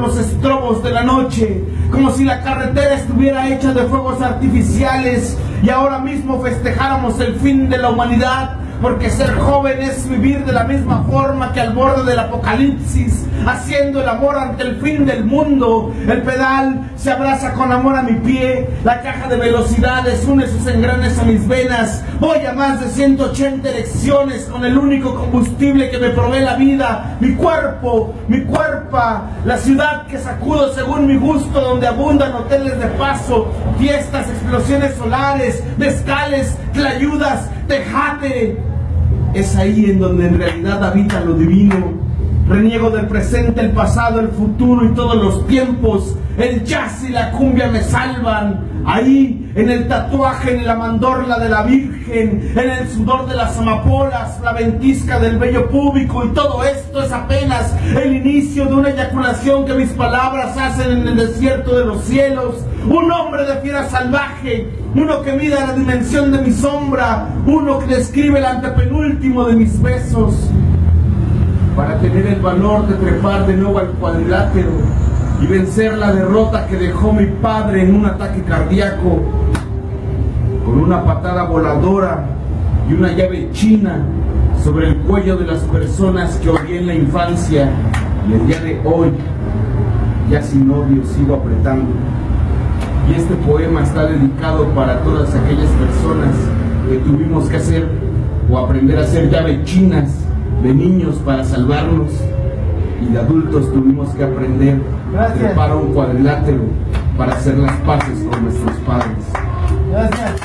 los estrobos de la noche, como si la carretera estuviera hecha de fuegos artificiales y ahora mismo festejáramos el fin de la humanidad porque ser joven es vivir de la misma forma que al borde del apocalipsis, haciendo el amor ante el fin del mundo. El pedal se abraza con amor a mi pie, la caja de velocidades une sus engranes a mis venas. Voy a más de 180 elecciones con el único combustible que me provee la vida, mi cuerpo, mi cuerpo, la ciudad que sacudo según mi gusto, donde abundan hoteles de paso, fiestas, explosiones solares, mezcales, tlayudas, tejate, es ahí en donde en realidad habita lo divino. Reniego del presente, el pasado, el futuro y todos los tiempos. El jazz y la cumbia me salvan. Ahí, en el tatuaje, en la mandorla de la Virgen, en el sudor de las amapolas, la ventisca del vello público y todo esto es apenas el inicio de una eyaculación que mis palabras hacen en el desierto de los cielos. Un hombre de fiera salvaje, uno que mida la dimensión de mi sombra, uno que describe el antepenúltimo de mis besos. Para tener el valor de trepar de nuevo al cuadrilátero y vencer la derrota que dejó mi padre en un ataque cardíaco con una patada voladora y una llave china sobre el cuello de las personas que odié en la infancia y el día de hoy ya sin odio sigo apretando. Y este poema está dedicado para todas aquellas personas que tuvimos que hacer o aprender a hacer llave chinas de niños para salvarnos y de adultos tuvimos que aprender a un cuadrilátero para hacer las paces con nuestros padres. Gracias.